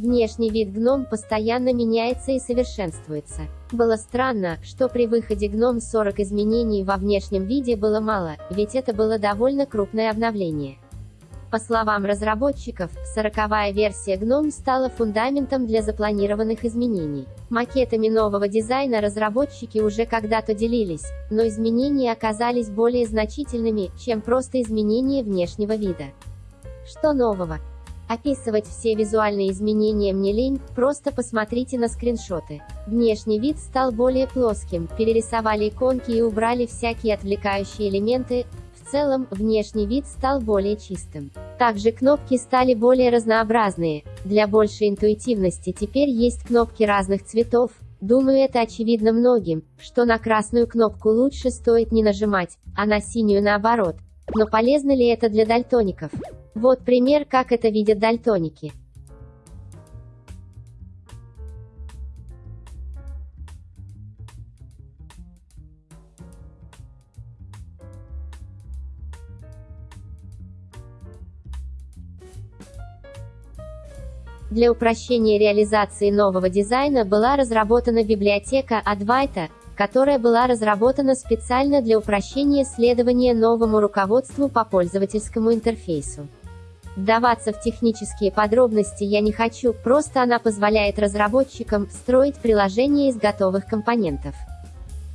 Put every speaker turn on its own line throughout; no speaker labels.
Внешний вид гном постоянно меняется и совершенствуется. Было странно, что при выходе гном 40 изменений во внешнем виде было мало, ведь это было довольно крупное обновление. По словам разработчиков, сороковая версия GNOME стала фундаментом для запланированных изменений. Макетами нового дизайна разработчики уже когда-то делились, но изменения оказались более значительными, чем просто изменение внешнего вида. Что нового? Описывать все визуальные изменения мне лень, просто посмотрите на скриншоты. Внешний вид стал более плоским, перерисовали иконки и убрали всякие отвлекающие элементы, в целом, внешний вид стал более чистым. Также кнопки стали более разнообразные. Для большей интуитивности теперь есть кнопки разных цветов. Думаю, это очевидно многим, что на красную кнопку лучше стоит не нажимать, а на синюю наоборот. Но полезно ли это для дальтоников? Вот пример, как это видят дальтоники. Для упрощения реализации нового дизайна была разработана библиотека Advaita, которая была разработана специально для упрощения следования новому руководству по пользовательскому интерфейсу. Вдаваться в технические подробности я не хочу, просто она позволяет разработчикам строить приложения из готовых компонентов.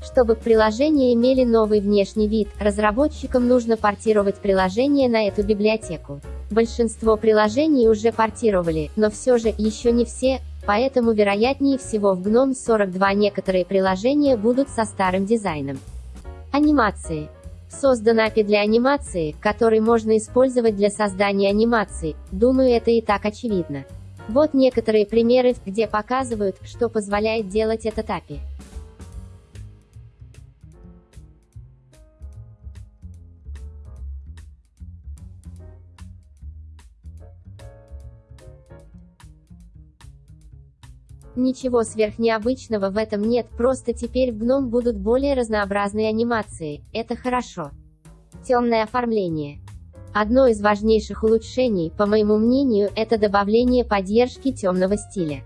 Чтобы приложения имели новый внешний вид, разработчикам нужно портировать приложение на эту библиотеку. Большинство приложений уже портировали, но все же, еще не все, поэтому вероятнее всего в GNOME 42 некоторые приложения будут со старым дизайном. Анимации. Создан API для анимации, который можно использовать для создания анимаций, думаю это и так очевидно. Вот некоторые примеры, где показывают, что позволяет делать этот API. Ничего сверхнеобычного в этом нет, просто теперь в GNOME будут более разнообразные анимации, это хорошо. Темное оформление. Одно из важнейших улучшений, по моему мнению, это добавление поддержки темного стиля.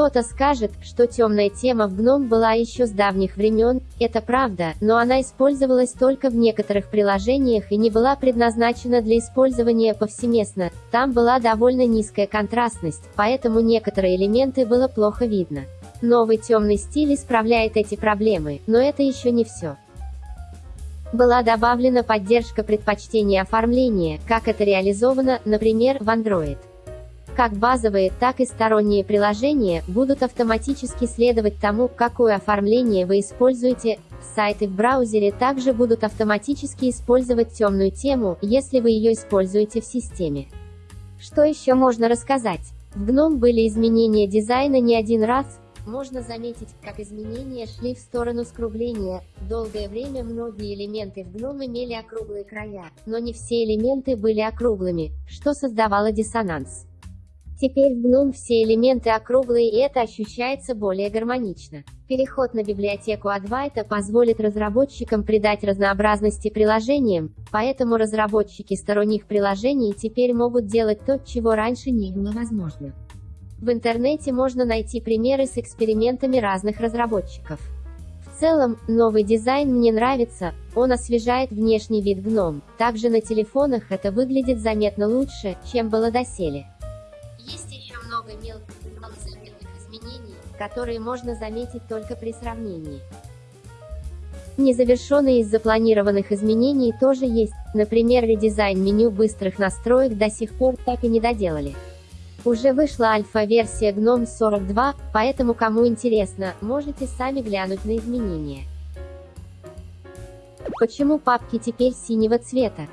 Кто-то скажет, что темная тема в GNOME была еще с давних времен, это правда, но она использовалась только в некоторых приложениях и не была предназначена для использования повсеместно, там была довольно низкая контрастность, поэтому некоторые элементы было плохо видно. Новый темный стиль исправляет эти проблемы, но это еще не все. Была добавлена поддержка предпочтения оформления, как это реализовано, например, в Android. Как базовые, так и сторонние приложения будут автоматически следовать тому, какое оформление вы используете. Сайты в браузере также будут автоматически использовать темную тему, если вы ее используете в системе. Что еще можно рассказать? В GNOME были изменения дизайна не один раз, можно заметить, как изменения шли в сторону скругления. Долгое время многие элементы в GNOME имели округлые края, но не все элементы были округлыми, что создавало диссонанс. Теперь в GNOME все элементы округлые и это ощущается более гармонично. Переход на библиотеку Advaita позволит разработчикам придать разнообразности приложениям, поэтому разработчики сторонних приложений теперь могут делать то, чего раньше не было возможно. В интернете можно найти примеры с экспериментами разных разработчиков. В целом, новый дизайн мне нравится, он освежает внешний вид GNOME, также на телефонах это выглядит заметно лучше, чем было доселе много мелких и малозаметных изменений, которые можно заметить только при сравнении. Незавершенные из запланированных изменений тоже есть, например редизайн меню быстрых настроек до сих пор так и не доделали. Уже вышла альфа-версия GNOME 42, поэтому кому интересно, можете сами глянуть на изменения. Почему папки теперь синего цвета?